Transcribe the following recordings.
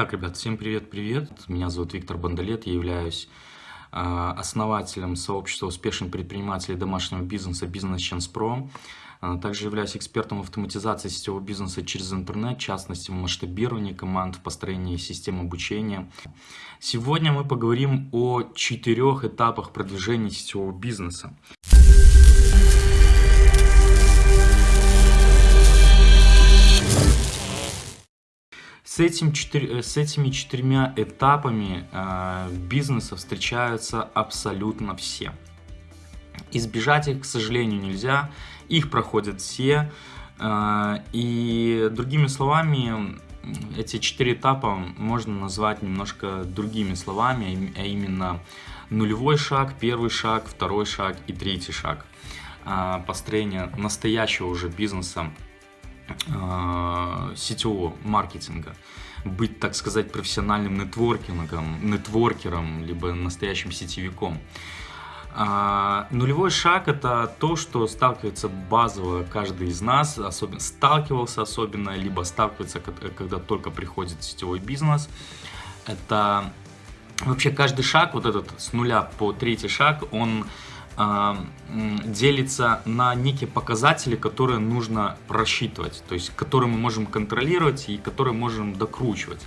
Так, ребят, всем привет-привет. Меня зовут Виктор Бандалет, я являюсь э, основателем сообщества успешных предпринимателей домашнего бизнеса Chance Pro. Э, также являюсь экспертом автоматизации сетевого бизнеса через интернет, в частности в масштабировании команд, в построении систем обучения. Сегодня мы поговорим о четырех этапах продвижения сетевого бизнеса. С, этим четыр... с этими четырьмя этапами э, бизнеса встречаются абсолютно все. Избежать их, к сожалению, нельзя. Их проходят все. Э, и другими словами, эти четыре этапа можно назвать немножко другими словами, а именно нулевой шаг, первый шаг, второй шаг и третий шаг э, построения настоящего уже бизнеса э, сетевого маркетинга, быть, так сказать, профессиональным нетворкингом, нетворкером, либо настоящим сетевиком. А, нулевой шаг это то, что сталкивается базово каждый из нас, особенно сталкивался особенно, либо сталкивается, когда только приходит сетевой бизнес. Это вообще каждый шаг, вот этот с нуля по третий шаг, он делится на некие показатели, которые нужно просчитывать, то есть которые мы можем контролировать и которые можем докручивать.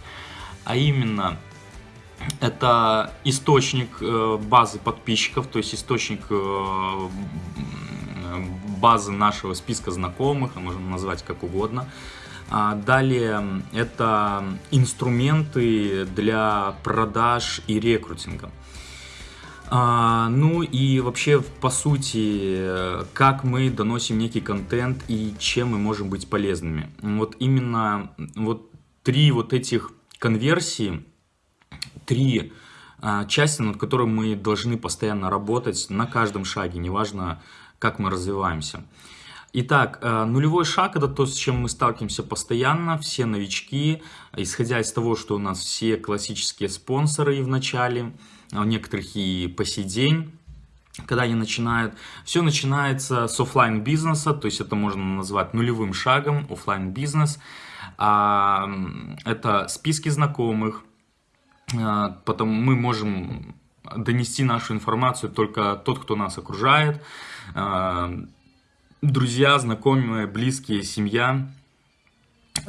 А именно, это источник э, базы подписчиков, то есть источник э, базы нашего списка знакомых, а можно назвать как угодно. А далее это инструменты для продаж и рекрутинга. А, ну и вообще, по сути, как мы доносим некий контент и чем мы можем быть полезными. Вот именно вот три вот этих конверсии, три а, части, над которыми мы должны постоянно работать на каждом шаге, неважно, как мы развиваемся. Итак, а, нулевой шаг – это то, с чем мы сталкиваемся постоянно, все новички, исходя из того, что у нас все классические спонсоры в начале – у некоторых и по сей день когда они начинают. Все начинается с офлайн бизнеса, то есть это можно назвать нулевым шагом, офлайн бизнес. А, это списки знакомых, а, потом мы можем донести нашу информацию только тот, кто нас окружает, а, друзья, знакомые, близкие, семья.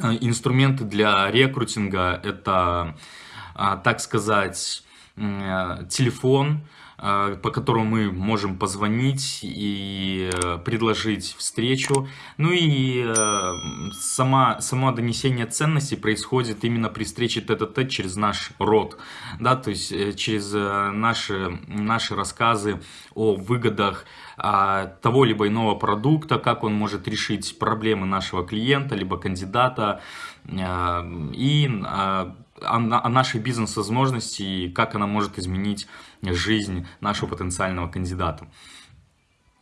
Инструменты для рекрутинга это, так сказать, телефон, э, по которому мы можем позвонить и э, предложить встречу. Ну и сама, само донесение ценностей происходит именно при встрече тет-а-тет через наш род, да, то есть через наши, наши рассказы о выгодах а, того либо иного продукта, как он может решить проблемы нашего клиента, либо кандидата, и о, нашей бизнес-возможности и как она может изменить жизнь нашего потенциального кандидата.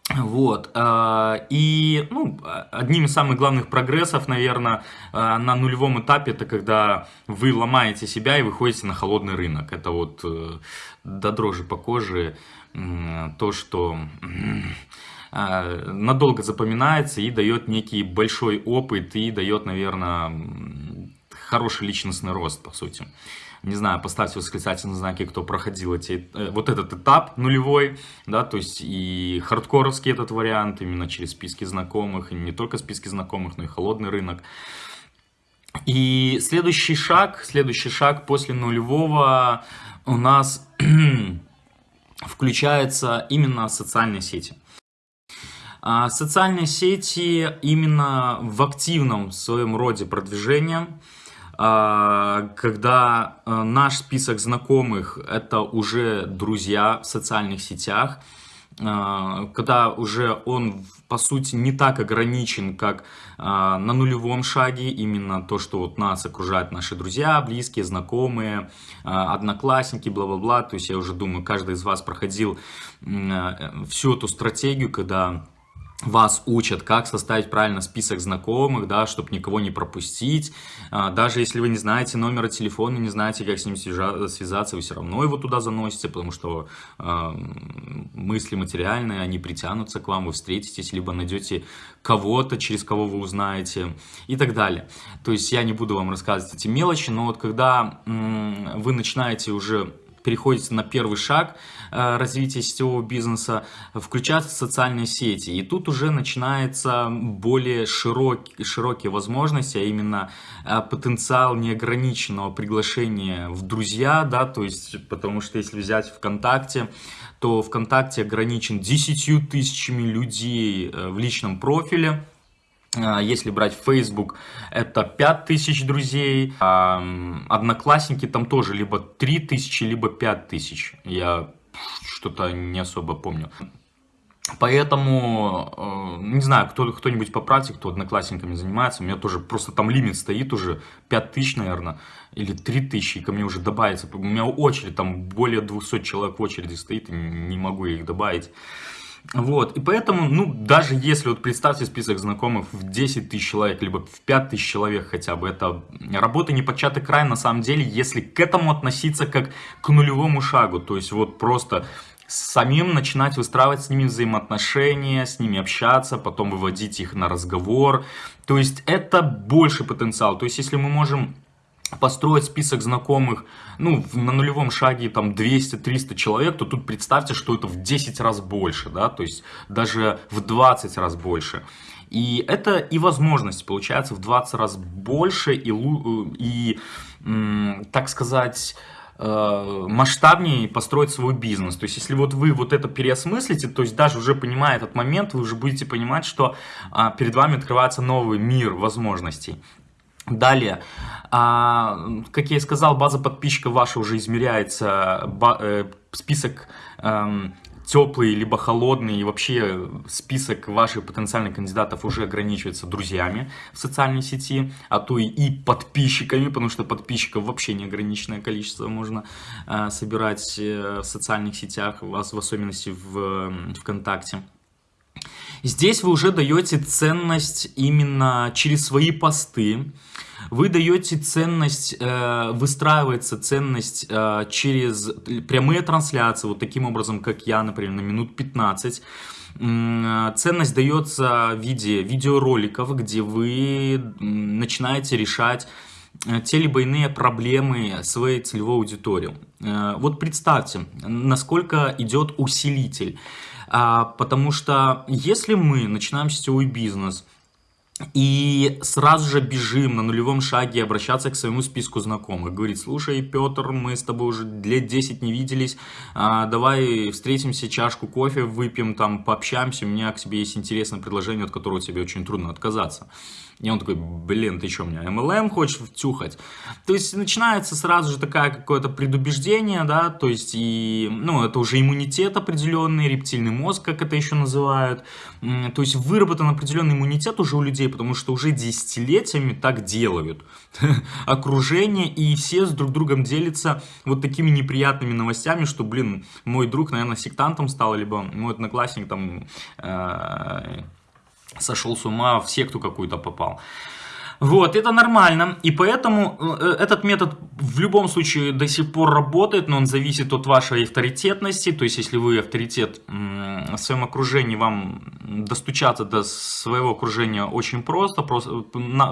Вот, э, и ну, одним из самых главных прогрессов, наверное, э, на нулевом этапе, это когда вы ломаете себя и выходите на холодный рынок. Это вот э, до дрожи по коже то, что надолго запоминается и дает некий большой опыт и дает, наверное, хороший личностный рост, по сути. Не знаю, поставьте восклицательные знаки, кто проходил эти, э, вот этот этап нулевой, да, то есть и хардкоровский этот вариант, именно через списки знакомых, и не только списки знакомых, но и холодный рынок. И следующий шаг, следующий шаг после нулевого у нас включается именно социальные сети. А социальные сети именно в активном своем роде продвижения – когда э, наш список знакомых это уже друзья в социальных сетях, а, когда уже он по сути не так ограничен, как а, на нулевом шаге, именно то, что вот нас окружают наши друзья, близкие, знакомые, одноклассники, бла-бла-бла, то есть я уже думаю, каждый из вас проходил э, всю эту стратегию, когда вас учат, как составить правильно список знакомых, да, чтобы никого не пропустить. А, даже если вы не знаете номера телефона, не знаете, как с ним связаться, вы все равно его туда заносите, потому что э, мысли материальные, они притянутся к вам, вы встретитесь, либо найдете кого-то, через кого вы узнаете и так далее. То есть я не буду вам рассказывать эти мелочи, но вот когда э, вы начинаете уже переходите на первый шаг э, развития сетевого бизнеса, включаться в социальные сети. И тут уже начинается более широкие, широкие возможности, а именно э, потенциал неограниченного приглашения в друзья, да, то есть, потому что если взять ВКонтакте, то ВКонтакте ограничен 10 тысячами людей э, в личном профиле, если брать Facebook, это 5000 друзей. А, одноклассники там тоже либо 3000, либо 5000. Я что-то не особо помню. Поэтому, э, не знаю, кто, кто-нибудь поправьте, кто одноклассниками занимается, у меня тоже просто там лимит стоит уже 5000, наверное, или 3000, и ко мне уже добавится. У меня очередь, там более 200 человек в очереди стоит, и не могу их добавить. Вот, и поэтому, ну, даже если, вот представьте список знакомых в 10 тысяч человек, либо в 5 тысяч человек хотя бы, это работа не початый край, на самом деле, если к этому относиться как к нулевому шагу, то есть вот просто самим начинать выстраивать с ними взаимоотношения, с ними общаться, потом выводить их на разговор, то есть это больше потенциал, то есть если мы можем построить список знакомых, ну, на нулевом шаге там 200-300 человек, то тут представьте, что это в 10 раз больше, да, то есть даже в 20 раз больше. И это и возможность получается в 20 раз больше и, и так сказать, э, масштабнее построить свой бизнес. То есть, если вот вы вот это переосмыслите, то есть даже уже понимая этот момент, вы уже будете понимать, что а, перед вами открывается новый мир возможностей. Далее, а, как я и сказал, база подписчиков ваша уже измеряется, э, список эм, теплый либо холодный, и вообще список ваших потенциальных кандидатов уже ограничивается друзьями в социальной сети, а то и, и подписчиками, потому что подписчиков вообще неограниченное количество можно э, собирать э, в социальных сетях, вас в особенности в э, ВКонтакте. Здесь вы уже даете ценность именно через свои посты, вы даете ценность, э, выстраивается ценность э, через прямые трансляции, вот таким образом, как я, например, на минут 15. Ценность дается в виде видеороликов, где вы начинаете решать э, те либо иные проблемы своей целевой аудитории. Вот представьте, насколько идет усилитель. А, потому что если мы начинаем сетевой бизнес, и сразу же бежим на нулевом шаге обращаться к своему списку знакомых. Говорит, слушай, Петр, мы с тобой уже лет 10 не виделись, а, давай встретимся, чашку кофе выпьем, там пообщаемся, у меня к тебе есть интересное предложение, от которого тебе очень трудно отказаться. И он такой, блин, ты что, меня MLM хочешь втюхать? То есть начинается сразу же такое какое-то предубеждение, да, то есть и, ну, это уже иммунитет определенный, рептильный мозг, как это еще называют. То есть выработан определенный иммунитет уже у людей, потому что уже десятилетиями так делают. Окружение и все с друг другом делятся вот такими неприятными новостями, что, блин, мой друг, наверное, сектантом стал, либо мой одноклассник там э, сошел с ума, в секту какую-то попал. Вот, это нормально, и поэтому э, этот метод в любом случае до сих пор работает, но он зависит от вашей авторитетности, то есть если вы авторитет в своем окружении, вам достучаться до своего окружения очень просто, просто,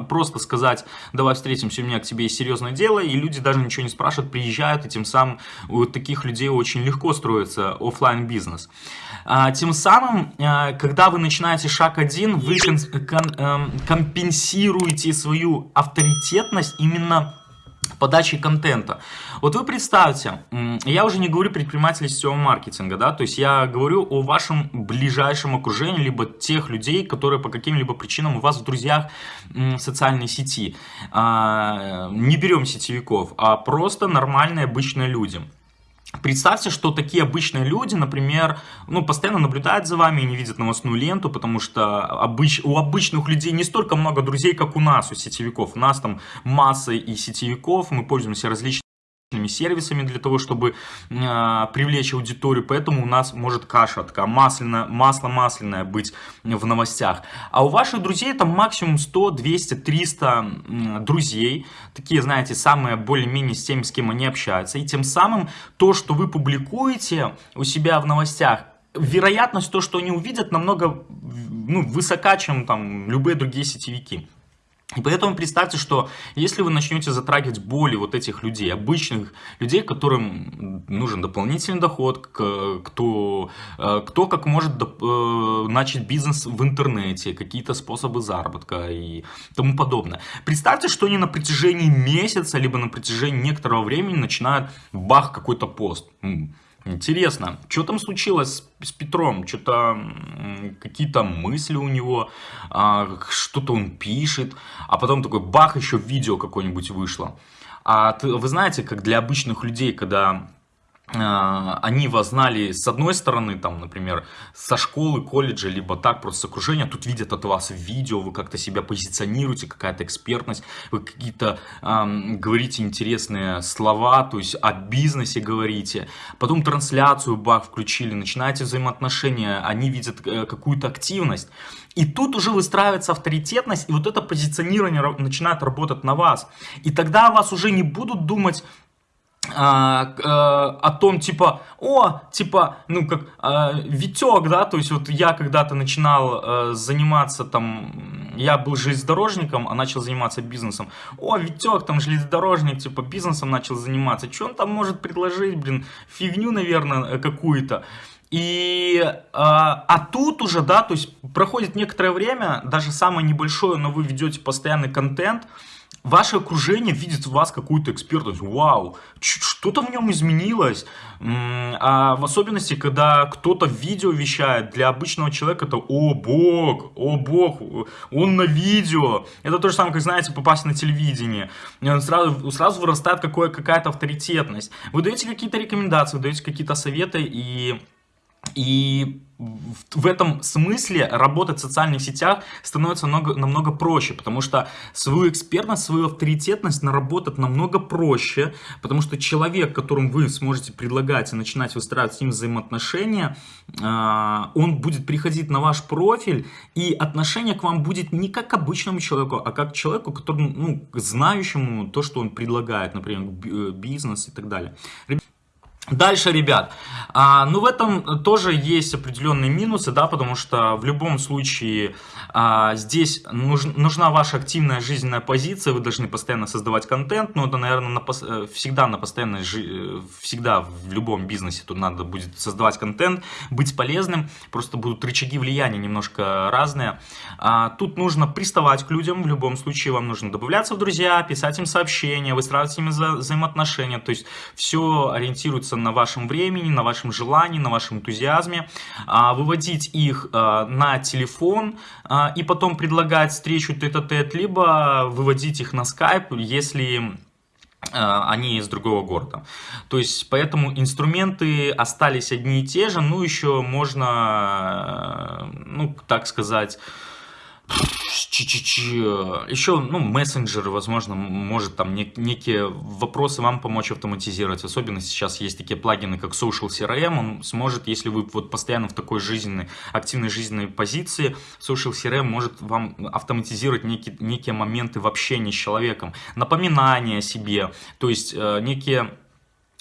просто сказать, давай встретимся, у меня к тебе есть серьезное дело, и люди даже ничего не спрашивают, приезжают, и тем самым у таких людей очень легко строится офлайн бизнес. А, тем самым, а, когда вы начинаете шаг один, вы эм, компенсируете свою авторитетность именно подачи контента. Вот вы представьте, я уже не говорю предприниматели сетевого маркетинга, да, то есть я говорю о вашем ближайшем окружении, либо тех людей, которые по каким-либо причинам у вас в друзьях социальной сети. А, не берем сетевиков, а просто нормальные обычные люди. Представьте, что такие обычные люди, например, ну, постоянно наблюдают за вами и не видят новостную ленту, потому что обыч... у обычных людей не столько много друзей, как у нас, у сетевиков. У нас там масса и сетевиков, мы пользуемся различными сервисами для того, чтобы э, привлечь аудиторию, поэтому у нас может каша такая масляная, масло масляное быть в новостях. А у ваших друзей там максимум 100, 200, 300 э, друзей, такие, знаете, самые более-менее с теми, с кем они общаются, и тем самым то, что вы публикуете у себя в новостях, вероятность то, что они увидят, намного ну, высока, чем там любые другие сетевики. И поэтому представьте, что если вы начнете затрагивать боли вот этих людей, обычных людей, которым нужен дополнительный доход, кто, э, кто как может э, начать бизнес в интернете, какие-то способы заработка и тому подобное. Представьте, что они на протяжении месяца, либо на протяжении некоторого времени начинают бах какой-то пост. Интересно, что там случилось с Петром? Что-то какие-то мысли у него, а, что-то он пишет, а потом такой бах, еще видео какое-нибудь вышло. А вы знаете, как для обычных людей, когда они вас знали с одной стороны, там, например, со школы, колледжа, либо так, просто с окружения, тут видят от вас видео, вы как-то себя позиционируете, какая-то экспертность, вы какие-то э, говорите интересные слова, то есть о бизнесе говорите, потом трансляцию бах включили, начинаете взаимоотношения, они видят э, какую-то активность, и тут уже выстраивается авторитетность, и вот это позиционирование начинает работать на вас. И тогда вас уже не будут думать, а, а, о том, типа, о, типа, ну, как а, Витек, да, то есть вот я когда-то начинал а, заниматься там, я был железнодорожником, а начал заниматься бизнесом. О, Витек, там железнодорожник, типа, бизнесом начал заниматься. Что он там может предложить, блин, фигню, наверное, какую-то. И, а, а тут уже, да, то есть проходит некоторое время, даже самое небольшое, но вы ведете постоянный контент, ваше окружение видит в вас какую-то экспертность. Вау, что-то в нем изменилось. А в особенности, когда кто-то видео вещает, для обычного человека это «О, Бог! О, Бог! Он на видео!» Это то же самое, как, знаете, попасть на телевидение. Сразу, сразу вырастает какая-то авторитетность. Вы даете какие-то рекомендации, вы даете какие-то советы, и и в этом смысле работать в социальных сетях становится намного, намного проще, потому что свою экспертность, свою авторитетность наработать намного проще, потому что человек, которым вы сможете предлагать и начинать выстраивать с ним взаимоотношения, а, он будет приходить на ваш профиль, и отношение к вам будет не как к обычному человеку, а как к человеку, которому, ну, знающему то, что он предлагает, например, бизнес и так далее. Дальше, ребят, а, ну в этом тоже есть определенные минусы, да, потому что в любом случае а, здесь нуж, нужна ваша активная жизненная позиция, вы должны постоянно создавать контент, но это, наверное, на, э, всегда на постоянной, э, всегда в любом бизнесе тут надо будет создавать контент, быть полезным, просто будут рычаги влияния немножко разные. А, тут нужно приставать к людям, в любом случае вам нужно добавляться в друзья, писать им сообщения, выстраивать с ними вза взаимоотношения, то есть все ориентируется строится на вашем времени, на вашем желании, на вашем энтузиазме, а, выводить их а, на телефон а, и потом предлагать встречу тет-а-тет, либо выводить их на скайп, если они из другого города. То есть, поэтому инструменты остались одни и те же, ну, еще можно, ну, так сказать, еще, ну, мессенджеры, возможно, может там некие вопросы вам помочь автоматизировать. Особенно сейчас есть такие плагины, как Social CRM. Он сможет, если вы вот постоянно в такой жизненной, активной жизненной позиции, Social CRM может вам автоматизировать некие, некие моменты в общении с человеком. Напоминания о себе, то есть э, некие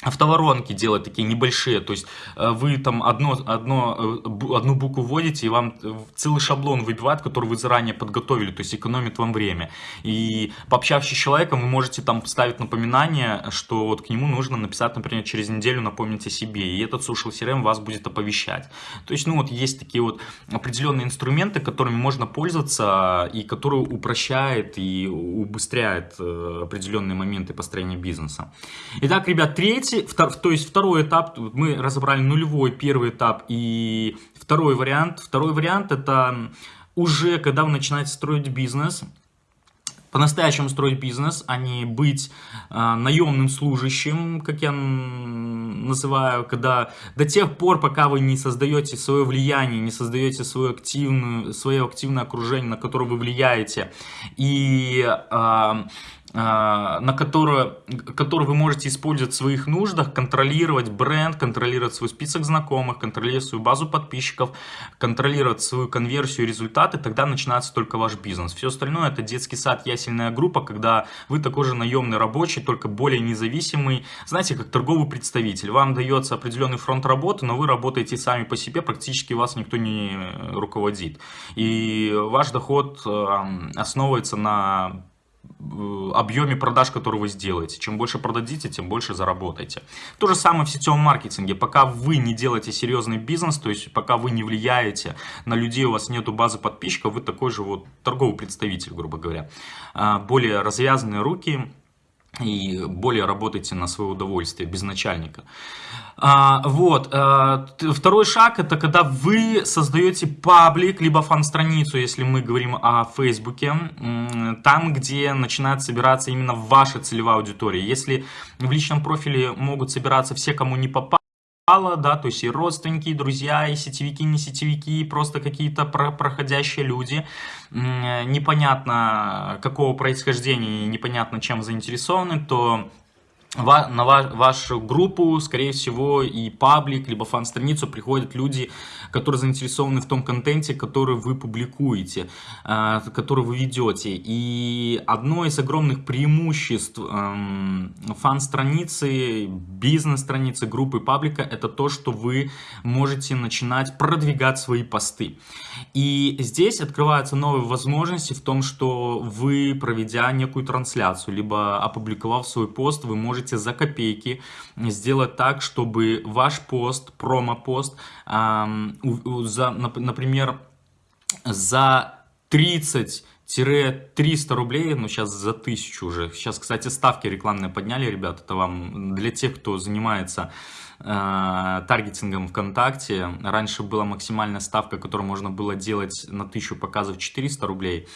автоворонки делать такие небольшие, то есть э, вы там одно, одно, э, одну букву вводите, и вам целый шаблон выбивает, который вы заранее подготовили, то есть экономит вам время. И пообщавшись с человеком, вы можете там ставить напоминание, что вот к нему нужно написать, например, через неделю напомнить о себе, и этот Social CRM вас будет оповещать. То есть, ну вот есть такие вот определенные инструменты, которыми можно пользоваться, и которые упрощает и убыстряет э, определенные моменты построения бизнеса. Итак, ребят, третий Третий, то есть второй этап, мы разобрали нулевой, первый этап и второй вариант. Второй вариант это уже когда вы начинаете строить бизнес, по-настоящему строить бизнес, а не быть э, наемным служащим, как я называю, когда до тех пор, пока вы не создаете свое влияние, не создаете свое активное, свое активное окружение, на которое вы влияете, и э, на которую, которую вы можете использовать в своих нуждах, контролировать бренд, контролировать свой список знакомых, контролировать свою базу подписчиков, контролировать свою конверсию, результаты, тогда начинается только ваш бизнес. Все остальное это детский сад, ясельная группа, когда вы такой же наемный рабочий, только более независимый, знаете, как торговый представитель. Вам дается определенный фронт работы, но вы работаете сами по себе, практически вас никто не руководит. И ваш доход основывается на объеме продаж, которые вы сделаете. Чем больше продадите, тем больше заработаете. То же самое в сетевом маркетинге. Пока вы не делаете серьезный бизнес, то есть пока вы не влияете на людей, у вас нету базы подписчиков, вы такой же вот торговый представитель, грубо говоря. А, более развязанные руки, и более работайте на свое удовольствие, без начальника. А, вот. А, второй шаг, это когда вы создаете паблик, либо фан-страницу, если мы говорим о Фейсбуке, там, где начинает собираться именно ваша целевая аудитория. Если в личном профиле могут собираться все, кому не попало, да, то есть и родственники, и друзья, и сетевики, не сетевики, просто какие-то про проходящие люди, непонятно какого происхождения, непонятно чем заинтересованы, то на вашу группу, скорее всего, и паблик, либо фан-страницу приходят люди, которые заинтересованы в том контенте, который вы публикуете, а, который вы ведете. И одно из огромных преимуществ эм, фан-страницы, бизнес-страницы, группы паблика, это то, что вы можете начинать продвигать свои посты. И здесь открываются новые возможности в том, что вы, проведя некую трансляцию, либо опубликовав свой пост, вы можете за копейки сделать так, чтобы ваш пост, промо-пост, за, например, за 30 300 рублей, ну сейчас за 1000 уже. Сейчас, кстати, ставки рекламные подняли, ребят, это вам для тех, кто занимается таргетингом ВКонтакте. Раньше была максимальная ставка, которую можно было делать на 1000 показов 400 рублей,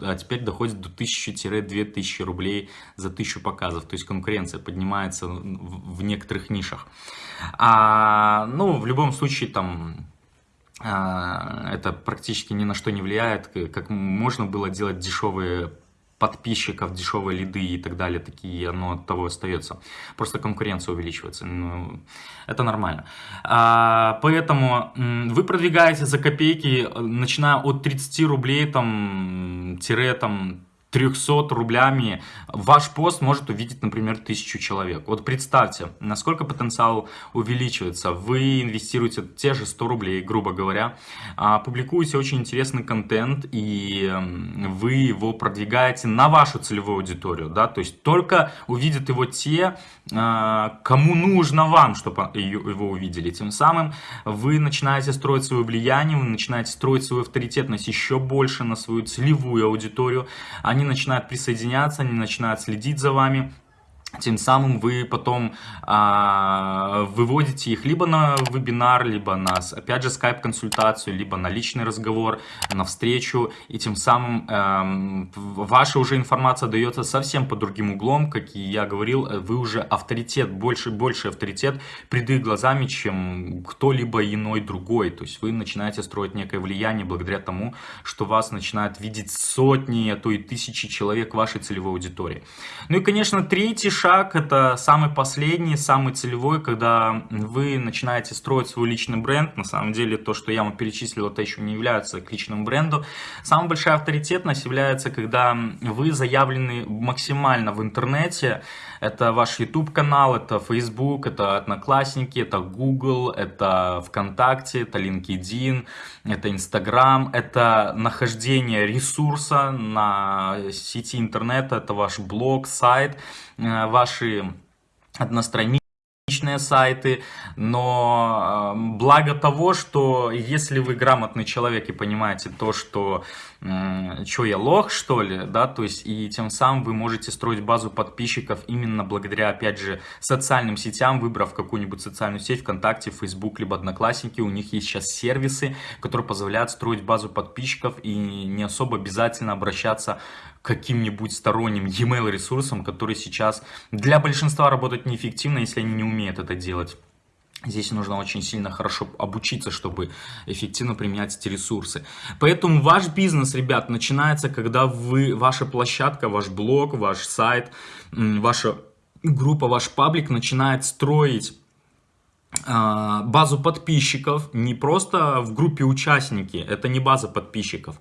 а теперь доходит до 1000-2000 рублей за 1000 показов. То есть конкуренция поднимается в, некоторых нишах. А, ну, в любом случае, там а, это практически ни на что не влияет, как можно было делать дешевые подписчиков, дешевые лиды и так далее, такие, оно от того остается. Просто конкуренция увеличивается. Ну, это нормально. А, поэтому вы продвигаете за копейки, начиная от 30 рублей, там, тире, там, 300 рублями ваш пост может увидеть, например, тысячу человек. Вот представьте, насколько потенциал увеличивается. Вы инвестируете те же 100 рублей, грубо говоря, а, публикуете очень интересный контент, и вы его продвигаете на вашу целевую аудиторию. Да? То есть только увидят его те, а, кому нужно вам, чтобы его увидели. Тем самым вы начинаете строить свое влияние, вы начинаете строить свою авторитетность еще больше на свою целевую аудиторию. Они они начинают присоединяться, они начинают следить за вами. Тем самым вы потом а, выводите их либо на вебинар, либо на, опять же, скайп-консультацию, либо на личный разговор, на встречу. И тем самым а, ваша уже информация дается совсем по другим углом. Как и я говорил, вы уже авторитет, больше, больше авторитет пред их глазами, чем кто-либо иной другой. То есть вы начинаете строить некое влияние благодаря тому, что вас начинают видеть сотни, а то и тысячи человек вашей целевой аудитории. Ну и, конечно, третий шаг, это самый последний, самый целевой, когда вы начинаете строить свой личный бренд. На самом деле, то, что я вам перечислил, это еще не является к личному бренду. Самая большая авторитетность является, когда вы заявлены максимально в интернете. Это ваш YouTube-канал, это Facebook, это Одноклассники, это Google, это ВКонтакте, это LinkedIn, это Instagram, это нахождение ресурса на сети интернета, это ваш блог, сайт, ваши одностраничные сайты, но э, благо того, что если вы грамотный человек и понимаете то, что э, что я лох, что ли, да, то есть и тем самым вы можете строить базу подписчиков именно благодаря, опять же, социальным сетям, выбрав какую-нибудь социальную сеть, ВКонтакте, Facebook, либо Одноклассники, у них есть сейчас сервисы, которые позволяют строить базу подписчиков и не особо обязательно обращаться каким-нибудь сторонним e-mail ресурсом, который сейчас для большинства работает неэффективно, если они не умеют это делать. Здесь нужно очень сильно хорошо обучиться, чтобы эффективно применять эти ресурсы. Поэтому ваш бизнес, ребят, начинается, когда вы, ваша площадка, ваш блог, ваш сайт, ваша группа, ваш паблик начинает строить базу подписчиков не просто в группе участники, это не база подписчиков,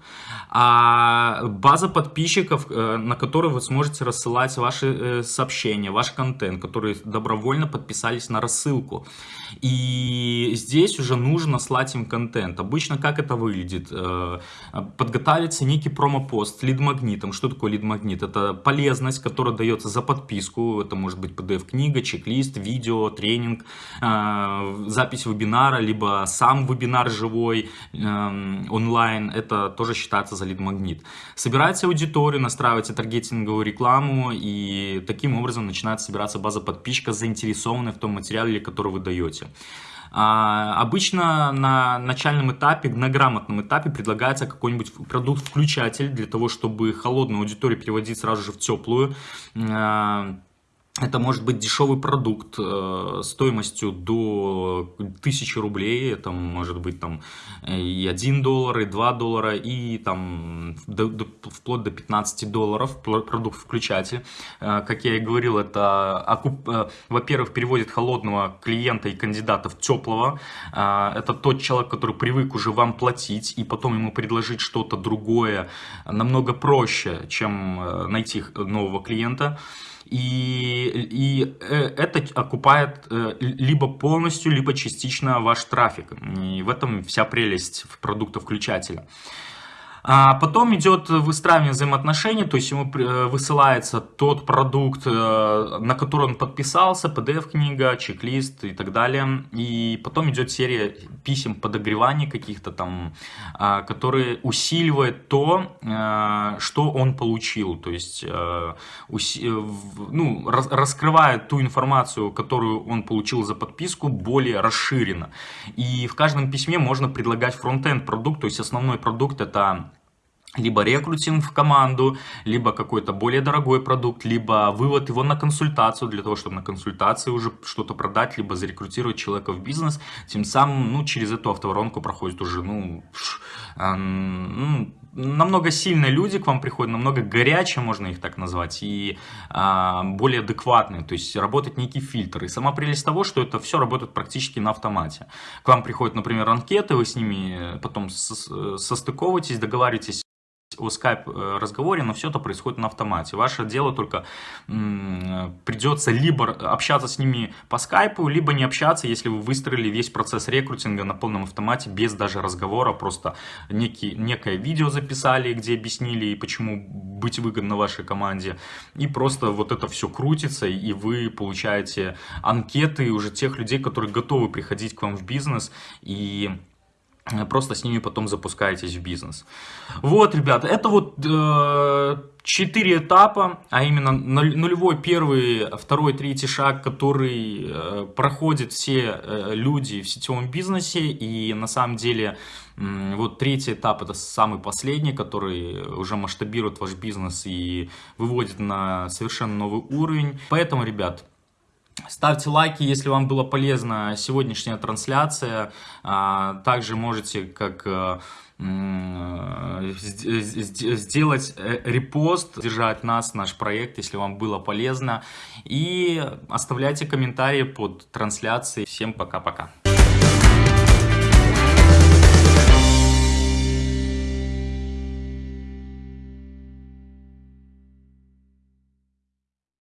а база подписчиков, э, на которую вы сможете рассылать ваши э, сообщения, ваш контент, которые добровольно подписались на рассылку. И здесь уже нужно слать им контент. Обычно как это выглядит? Э, подготавливается некий промопост лид-магнитом. Что такое лид-магнит? Это полезность, которая дается за подписку. Это может быть PDF-книга, чек-лист, видео, тренинг, запись вебинара, либо сам вебинар живой, эм, онлайн, это тоже считается за лид-магнит. Собираете аудиторию, настраиваете таргетинговую рекламу, и таким образом начинает собираться база подписчика, заинтересованная в том материале, который вы даете. А, обычно на начальном этапе, на грамотном этапе предлагается какой-нибудь продукт-включатель для того, чтобы холодную аудиторию переводить сразу же в теплую. Это может быть дешевый продукт э, стоимостью до 1000 рублей, это может быть там и 1 доллар, и 2 доллара, и там до, до, вплоть до 15 долларов продукт-включатель. Э, как я и говорил, это, э, во-первых, переводит холодного клиента и кандидата в теплого. Э, это тот человек, который привык уже вам платить, и потом ему предложить что-то другое намного проще, чем э, найти нового клиента и, и э, это окупает э, либо полностью, либо частично ваш трафик. И в этом вся прелесть продукта включателя. А потом идет выстраивание взаимоотношений, то есть ему э, высылается тот продукт, э, на который он подписался, PDF-книга, чек-лист и так далее. И потом идет серия писем подогревания каких-то там, а, которые усиливают то, э, что он получил. То есть ну, раскрывает ту информацию, которую он получил за подписку, более расширенно. И в каждом письме можно предлагать фронтенд продукт, то есть основной продукт это либо рекрутинг в команду, либо какой-то более дорогой продукт, либо вывод его на консультацию, для того, чтобы на консультации уже что-то продать, либо зарекрутировать человека в бизнес, тем самым, ну, через эту автоворонку проходит уже, ну, э, ну намного сильные люди к вам приходят, намного горячие, можно их так назвать, и а, более адекватные, то есть работает некий фильтр. И сама прелесть того, что это все работает практически на автомате. К вам приходят, например, анкеты, вы с ними потом состыковываетесь, договариваетесь о скайп-разговоре, но все это происходит на автомате. Ваше дело только придется либо общаться с ними по скайпу, либо не общаться, если вы выстроили весь процесс рекрутинга на полном автомате, без даже разговора, просто некий, некое видео записали, где объяснили, и почему быть выгодно вашей команде, и просто вот это все крутится, и вы получаете анкеты уже тех людей, которые готовы приходить к вам в бизнес, и Э, просто с ними потом запускаетесь в бизнес. Вот, ребята, это вот э, четыре этапа, а именно нулевой, первый, второй, третий шаг, который э, проходят все э, люди в сетевом бизнесе. И на самом деле э, вот третий этап это самый последний, который уже масштабирует ваш бизнес и выводит на совершенно новый уровень. Поэтому, ребят, Ставьте лайки, если вам была полезна сегодняшняя трансляция. А, также можете как э, сделать э, репост, держать нас, наш проект, если вам было полезно. И оставляйте комментарии под трансляцией. Всем пока-пока.